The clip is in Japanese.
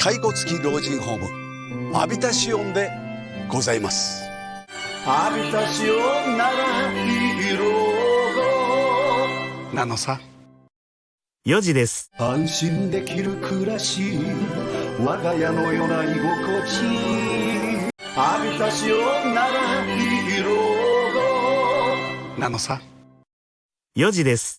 介護付き老人ホームアビタシオンでございます。アビタシオンならいいろなのさ。4時です。安心できる暮らし我が家のような居心地。アビタシオンならいいろなのさ。4時です。